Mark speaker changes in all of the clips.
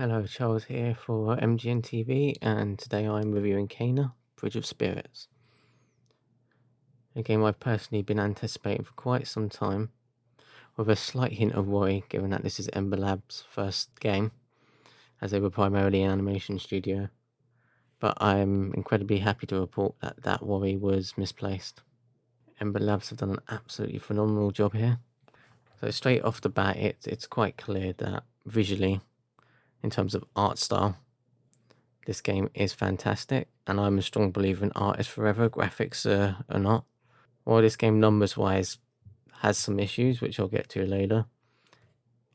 Speaker 1: Hello, Charles here for MGN TV, and today I'm reviewing Kena Bridge of Spirits. A game I've personally been anticipating for quite some time, with a slight hint of worry given that this is Ember Labs' first game, as they were primarily an animation studio. But I'm incredibly happy to report that that worry was misplaced. Ember Labs have done an absolutely phenomenal job here. So straight off the bat, it, it's quite clear that visually in terms of art style. This game is fantastic, and I'm a strong believer in art is forever, graphics uh, not. While this game, numbers wise, has some issues, which I'll get to later,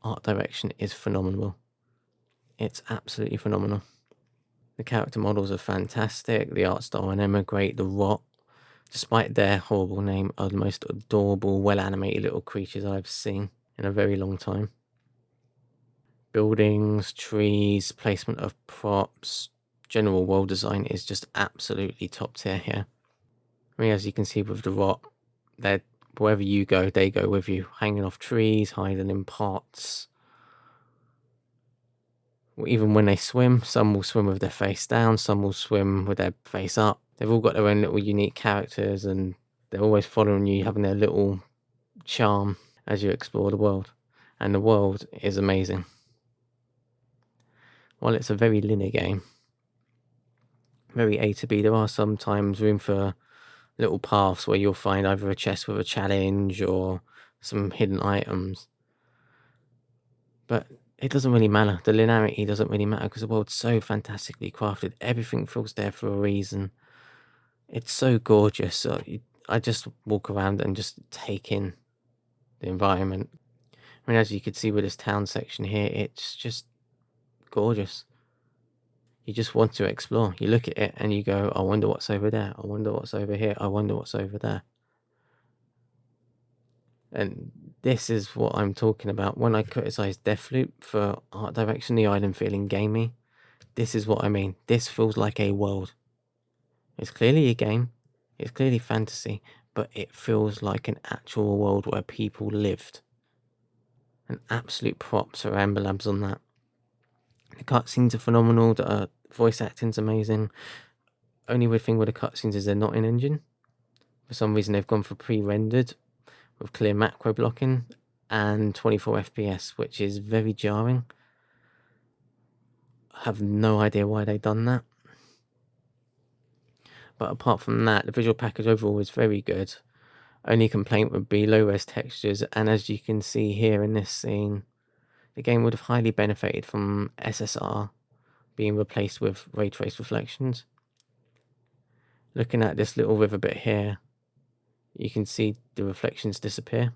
Speaker 1: art direction is phenomenal. It's absolutely phenomenal. The character models are fantastic, the art style and are great, the rot, despite their horrible name, are the most adorable, well animated little creatures I've seen in a very long time buildings, trees, placement of props, general world design is just absolutely top tier here. I mean, as you can see with the rot, they're wherever you go, they go with you, hanging off trees, hiding in pots. Even when they swim, some will swim with their face down, some will swim with their face up. They've all got their own little unique characters and they're always following you, having their little charm as you explore the world. And the world is amazing while it's a very linear game, very A to B, there are sometimes room for little paths where you'll find either a chest with a challenge or some hidden items. But it doesn't really matter. The linearity doesn't really matter because the world's so fantastically crafted. Everything feels there for a reason. It's so gorgeous. So I just walk around and just take in the environment. I mean, as you can see with this town section here, it's just gorgeous. You just want to explore. You look at it and you go, I wonder what's over there. I wonder what's over here. I wonder what's over there. And this is what I'm talking about. When I criticize Deathloop for art direction, the island feeling gamey, this is what I mean. This feels like a world. It's clearly a game. It's clearly fantasy, but it feels like an actual world where people lived. An absolute props for Ember Labs on that. The cutscenes are phenomenal. The uh, voice acting's amazing. Only weird thing with the cutscenes is they're not in engine. For some reason, they've gone for pre-rendered with clear macro blocking and 24 FPS, which is very jarring. I have no idea why they've done that. But apart from that, the visual package overall is very good. Only complaint would be low res textures, and as you can see here in this scene, the game would have highly benefited from SSR being replaced with ray trace reflections. Looking at this little river bit here, you can see the reflections disappear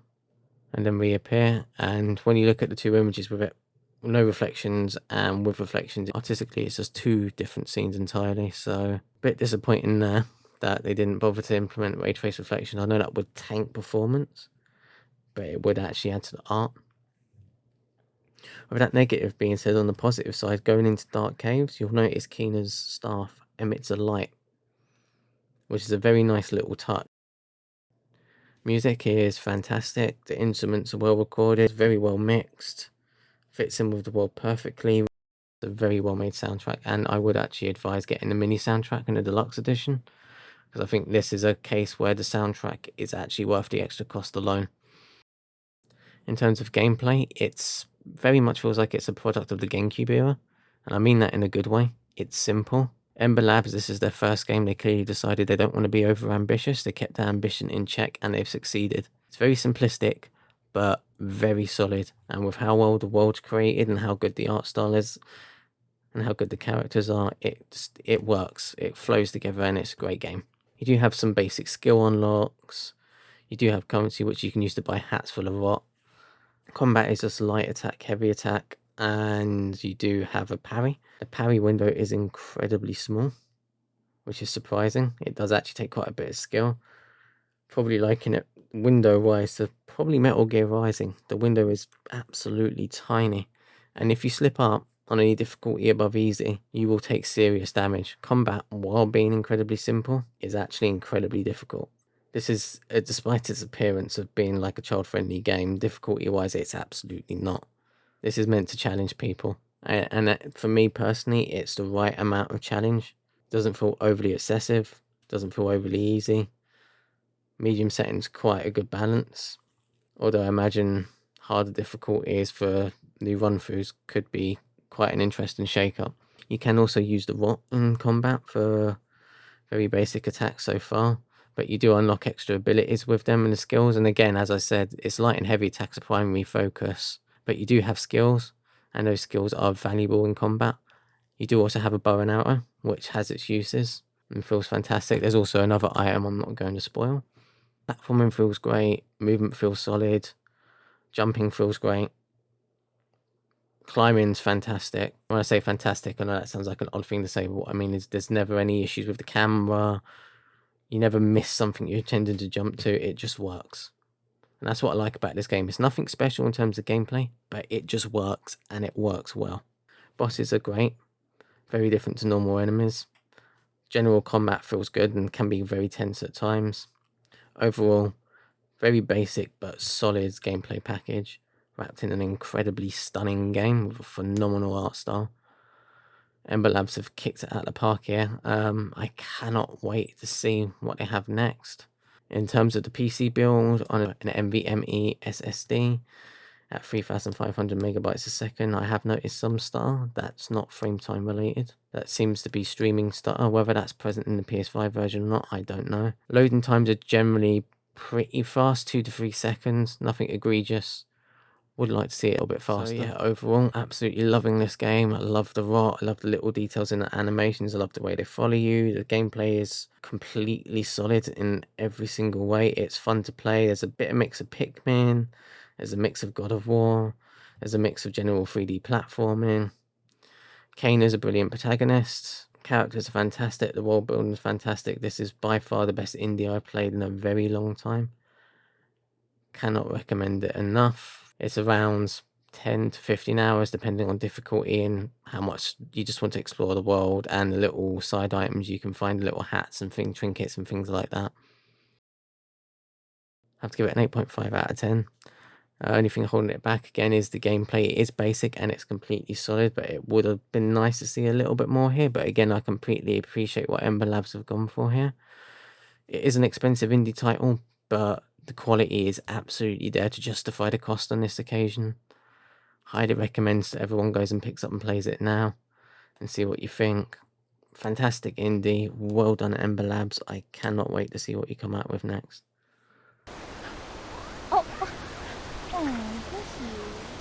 Speaker 1: and then reappear. And when you look at the two images with it, no reflections and with reflections, artistically, it's just two different scenes entirely. So a bit disappointing there that they didn't bother to implement ray trace reflection. I know that would tank performance, but it would actually add to the art. With that negative being said, on the positive side, going into dark caves, you'll notice Kena's staff emits a light, which is a very nice little touch. Music is fantastic. The instruments are well recorded, very well mixed, fits in with the world perfectly. It's a very well made soundtrack, and I would actually advise getting the mini soundtrack in the deluxe edition because I think this is a case where the soundtrack is actually worth the extra cost alone. In terms of gameplay, it's very much feels like it's a product of the GameCube era, and I mean that in a good way. It's simple. Ember Labs, this is their first game. They clearly decided they don't want to be over ambitious. They kept their ambition in check and they've succeeded. It's very simplistic, but very solid. And with how well the world's created and how good the art style is and how good the characters are, it just, it works. It flows together and it's a great game. You do have some basic skill unlocks. You do have currency which you can use to buy hats full of rot. Combat is just light attack, heavy attack, and you do have a parry. The parry window is incredibly small, which is surprising. It does actually take quite a bit of skill. Probably liking it window-wise to probably Metal Gear Rising. The window is absolutely tiny, and if you slip up on any difficulty above easy, you will take serious damage. Combat, while being incredibly simple, is actually incredibly difficult. This is, uh, despite its appearance of being like a child-friendly game, difficulty-wise, it's absolutely not. This is meant to challenge people. And, and for me personally, it's the right amount of challenge. Doesn't feel overly excessive, doesn't feel overly easy. Medium setting's quite a good balance. Although I imagine harder difficulties for new run throughs could be quite an interesting shake up. You can also use the rot in combat for very basic attacks so far, but you do unlock extra abilities with them and the skills. And again, as I said, it's light and heavy attacks are primary focus, but you do have skills, and those skills are valuable in combat. You do also have a bow and arrow, which has its uses and feels fantastic. There's also another item I'm not going to spoil. Platforming feels great, movement feels solid, jumping feels great. Climbing's fantastic. When I say fantastic, I know that sounds like an odd thing to say, but what I mean is there's never any issues with the camera. You never miss something you're intending to jump to. It just works. And that's what I like about this game. It's nothing special in terms of gameplay, but it just works and it works well. Bosses are great, very different to normal enemies. General combat feels good and can be very tense at times. Overall, very basic but solid gameplay package wrapped in an incredibly stunning game with a phenomenal art style. Ember Labs have kicked it out of the park here. Um, I cannot wait to see what they have next. In terms of the PC build on an NVMe SSD at 3500 megabytes a second, I have noticed some stutter that's not frame time related. That seems to be streaming stutter. Whether that's present in the PS5 version or not, I don't know. Loading times are generally pretty fast, two to three seconds, nothing egregious would like to see it a little bit faster. So yeah, overall, absolutely loving this game. I love the rot. I love the little details in the animations. I love the way they follow you. The gameplay is completely solid in every single way. It's fun to play. There's a bit of mix of Pikmin. There's a mix of God of War. There's a mix of general 3D platforming. Kena is a brilliant protagonist. Characters are fantastic. The world building is fantastic. This is by far the best indie I've played in a very long time. Cannot recommend it enough it's around 10 to 15 hours, depending on difficulty and how much you just want to explore the world and the little side items you can find, little hats and thing trinkets and things like that. I have to give it an 8.5 out of 10. Uh, only thing holding it back again is the gameplay it is basic and it's completely solid, but it would have been nice to see a little bit more here. But again, I completely appreciate what Ember Labs have gone for here. It is an expensive indie title, but the quality is absolutely there to justify the cost on this occasion. Highly recommends that everyone goes and picks up and plays it now and see what you think. Fantastic indie, well done Ember Labs. I cannot wait to see what you come out with next.
Speaker 2: Oh, oh, oh bless you.